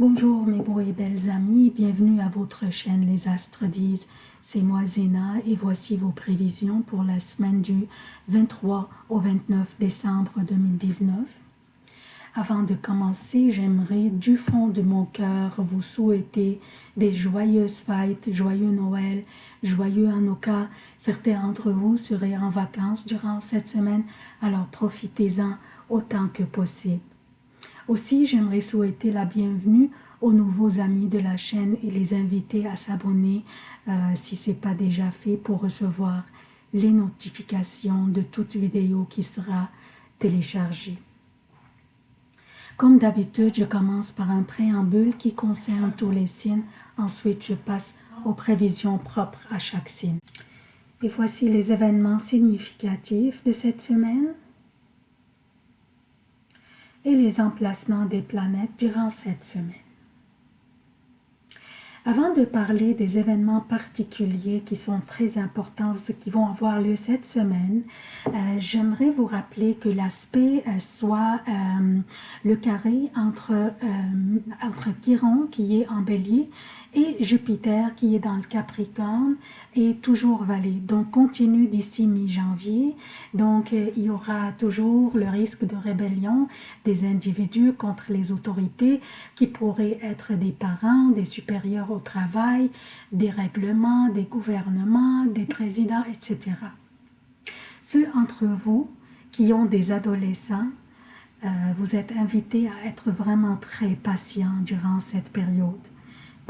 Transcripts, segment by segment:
Bonjour mes beaux et belles amis, bienvenue à votre chaîne Les Astres disent. C'est moi Zéna et voici vos prévisions pour la semaine du 23 au 29 décembre 2019. Avant de commencer, j'aimerais du fond de mon cœur vous souhaiter des joyeuses fêtes, joyeux Noël, joyeux Hanukkah. Certains d'entre vous seraient en vacances durant cette semaine, alors profitez-en autant que possible. Aussi, j'aimerais souhaiter la bienvenue aux nouveaux amis de la chaîne et les inviter à s'abonner euh, si ce n'est pas déjà fait pour recevoir les notifications de toute vidéo qui sera téléchargée. Comme d'habitude, je commence par un préambule qui concerne tous les signes. Ensuite, je passe aux prévisions propres à chaque signe. Et voici les événements significatifs de cette semaine et les emplacements des planètes durant cette semaine. Avant de parler des événements particuliers qui sont très importants, qui vont avoir lieu cette semaine, euh, j'aimerais vous rappeler que l'aspect euh, soit euh, le carré entre, entre Chiron qui est en bélier et Jupiter qui est dans le Capricorne est toujours valé. Donc continue d'ici mi-janvier. Donc euh, il y aura toujours le risque de rébellion des individus contre les autorités qui pourraient être des parents, des supérieurs au travail, des règlements, des gouvernements, des présidents, etc. Ceux entre vous qui ont des adolescents, euh, vous êtes invités à être vraiment très patients durant cette période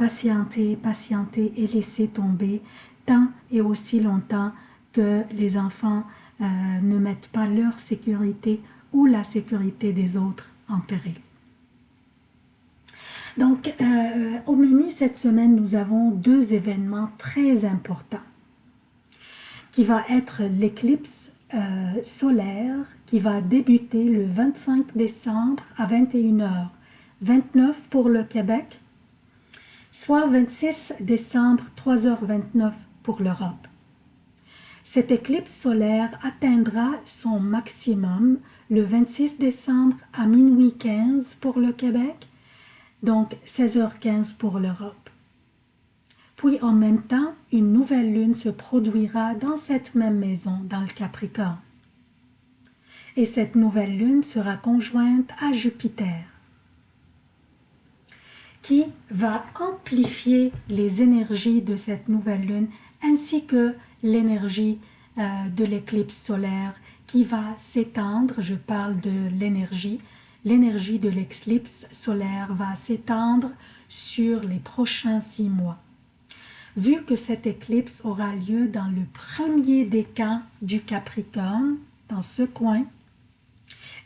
patienter, patienter et laisser tomber tant et aussi longtemps que les enfants euh, ne mettent pas leur sécurité ou la sécurité des autres en péril. Donc, euh, au menu cette semaine, nous avons deux événements très importants qui va être l'éclipse euh, solaire qui va débuter le 25 décembre à 21h, 29 pour le Québec soit 26 décembre 3h29 pour l'Europe. Cette éclipse solaire atteindra son maximum le 26 décembre à minuit 15 pour le Québec, donc 16h15 pour l'Europe. Puis en même temps, une nouvelle lune se produira dans cette même maison, dans le Capricorne. Et cette nouvelle lune sera conjointe à Jupiter qui va amplifier les énergies de cette nouvelle lune ainsi que l'énergie euh, de l'éclipse solaire qui va s'étendre, je parle de l'énergie, l'énergie de l'éclipse solaire va s'étendre sur les prochains six mois. Vu que cette éclipse aura lieu dans le premier décan du Capricorne, dans ce coin,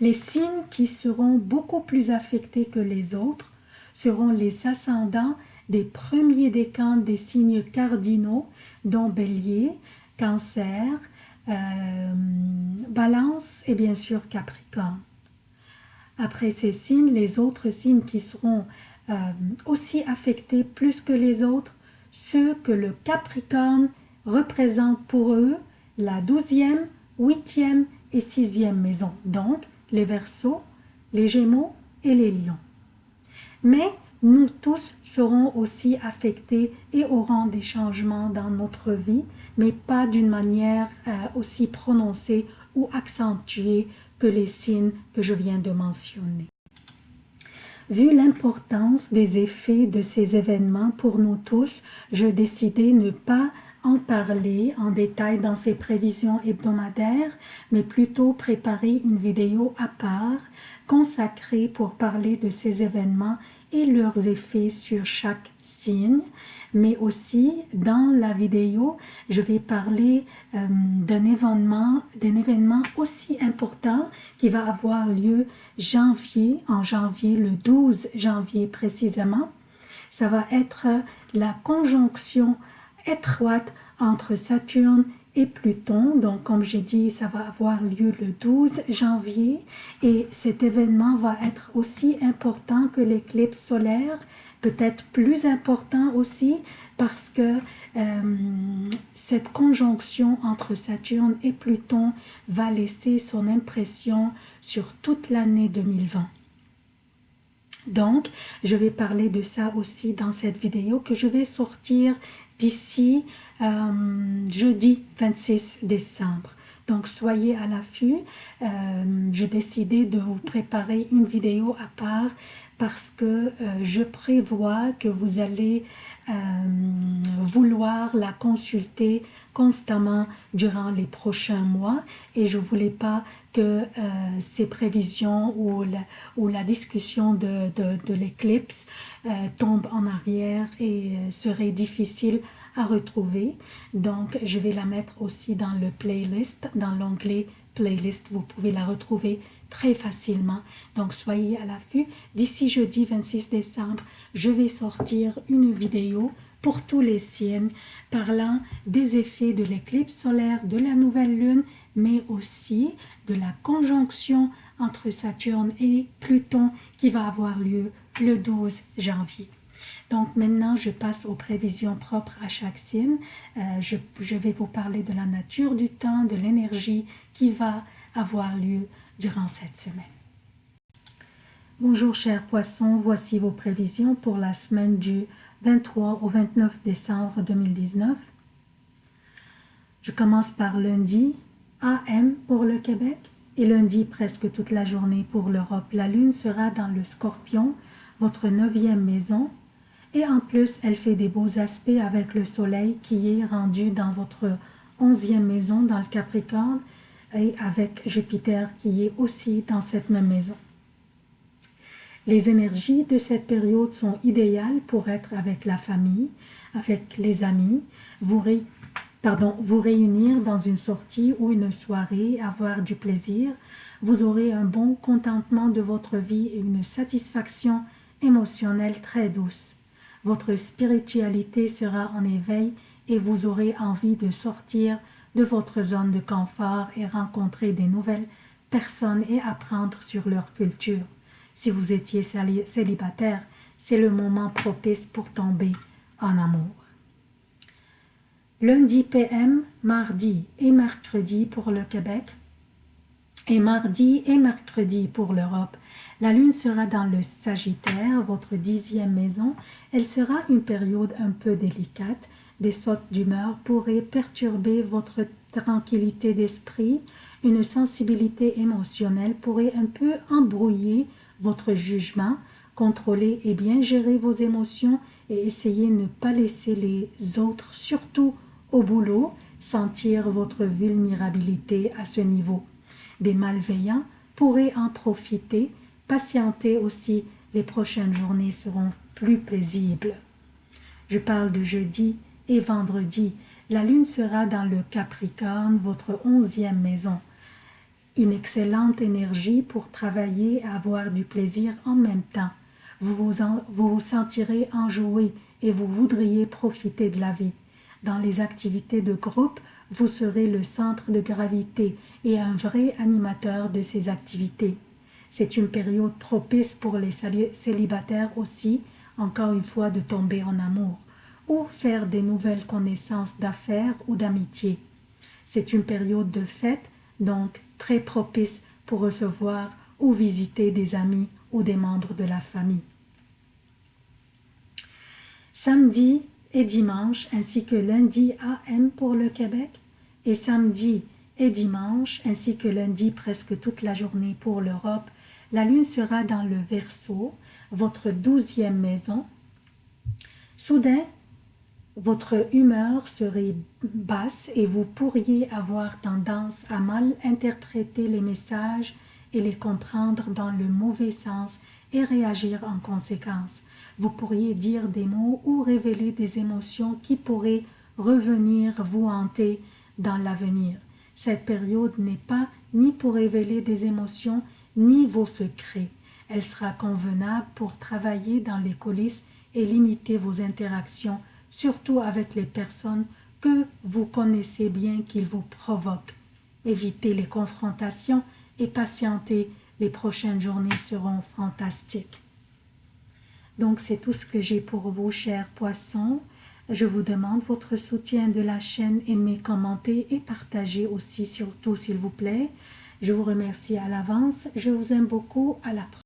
les signes qui seront beaucoup plus affectés que les autres seront les ascendants des premiers décans des signes cardinaux, dont Bélier, Cancer, euh, Balance et bien sûr Capricorne. Après ces signes, les autres signes qui seront euh, aussi affectés plus que les autres, ceux que le Capricorne représente pour eux la douzième, huitième et sixième maison, donc les Verseaux, les Gémeaux et les Lions mais nous tous serons aussi affectés et aurons des changements dans notre vie, mais pas d'une manière euh, aussi prononcée ou accentuée que les signes que je viens de mentionner. Vu l'importance des effets de ces événements pour nous tous, je décidai ne pas en parler en détail dans ces prévisions hebdomadaires, mais plutôt préparer une vidéo à part consacrée pour parler de ces événements et leurs effets sur chaque signe, mais aussi dans la vidéo, je vais parler euh, d'un événement, d'un événement aussi important qui va avoir lieu janvier, en janvier, le 12 janvier précisément. Ça va être la conjonction étroite entre Saturne et Pluton. Donc, comme j'ai dit, ça va avoir lieu le 12 janvier et cet événement va être aussi important que l'éclipse solaire, peut-être plus important aussi parce que euh, cette conjonction entre Saturne et Pluton va laisser son impression sur toute l'année 2020. Donc, je vais parler de ça aussi dans cette vidéo que je vais sortir d'ici euh, jeudi 26 décembre. Donc, soyez à l'affût. Euh, J'ai décidé de vous préparer une vidéo à part parce que euh, je prévois que vous allez euh, vouloir la consulter constamment durant les prochains mois et je voulais pas que euh, ces prévisions ou la, discussion de, l'éclipse tombe en arrière et serait difficile à retrouver. Donc, je vais la mettre aussi dans le playlist, dans l'onglet playlist. Vous pouvez la retrouver très facilement. Donc, soyez à l'affût. D'ici jeudi 26 décembre, je vais sortir une vidéo pour tous les signes parlant des effets de l'éclipse solaire, de la nouvelle lune, mais aussi de la conjonction entre Saturne et Pluton qui va avoir lieu le 12 janvier. Donc maintenant, je passe aux prévisions propres à chaque signe. Euh, je, je, vais vous parler de la nature du temps, de l'énergie qui va avoir lieu durant cette semaine. Bonjour chers poissons, voici vos prévisions pour la semaine du 23 au 29 décembre 2019. Je commence par lundi, AM pour le Québec et lundi presque toute la journée pour l'Europe. La lune sera dans le scorpion, votre neuvième maison, et en plus elle fait des beaux aspects avec le soleil qui est rendu dans votre onzième maison dans le Capricorne et avec Jupiter qui est aussi dans cette même maison. Les énergies de cette période sont idéales pour être avec la famille, avec les amis, vous, vous réunir dans une sortie ou une soirée, avoir du plaisir. Vous aurez un bon contentement de votre vie et une satisfaction émotionnelle très douce. Votre spiritualité sera en éveil et vous aurez envie de sortir de votre zone de confort et rencontrer des nouvelles personnes et apprendre sur leur culture. Si vous étiez célibataire, c'est le moment propice pour tomber en amour. Lundi PM, mardi et mercredi pour le Québec et mardi et mercredi pour l'Europe. La lune sera dans le Sagittaire, votre dixième maison. Elle sera une période un peu délicate. Des sautes d'humeur pourraient perturber votre tranquillité d'esprit. Une sensibilité émotionnelle pourrait un peu embrouiller votre jugement, contrôlez et bien gérer vos émotions et essayez de ne pas laisser les autres, surtout au boulot, sentir votre vulnérabilité à ce niveau. Des malveillants pourraient en profiter, patienter aussi, les prochaines journées seront plus paisibles. Je parle de jeudi et vendredi. La lune sera dans le Capricorne, votre onzième maison une excellente énergie pour travailler et avoir du plaisir en même temps. Vous vous, vous vous sentirez enjoué et vous voudriez profiter de la vie. Dans les activités de groupe, vous serez le centre de gravité et un vrai animateur de ces activités. C'est une période propice pour les célibataires aussi, encore une fois, de tomber en amour ou faire des nouvelles connaissances d'affaires ou d'amitié. C'est une période de fête, donc très propice pour recevoir ou visiter des amis ou des membres de la famille. Samedi et dimanche ainsi que lundi AM pour le Québec et samedi et dimanche ainsi que lundi presque toute la journée pour l'Europe, la lune sera dans le Verseau, votre douzième maison. Soudain, votre humeur serait basse et vous pourriez avoir tendance à mal interpréter les messages et les comprendre dans le mauvais sens et réagir en conséquence. Vous pourriez dire des mots ou révéler des émotions qui pourraient revenir vous hanter dans l'avenir. Cette période n'est pas ni pour révéler des émotions ni vos secrets. Elle sera convenable pour travailler dans les coulisses et limiter vos interactions surtout avec les personnes que vous connaissez bien qu'ils vous provoquent. Évitez les confrontations et patientez, les prochaines journées seront fantastiques. Donc c'est tout ce que j'ai pour vous, chers poissons. Je vous demande votre soutien de la chaîne, aimez, commentez et partagez aussi surtout s'il vous plaît. Je vous remercie à l'avance, je vous aime beaucoup, à la prochaine.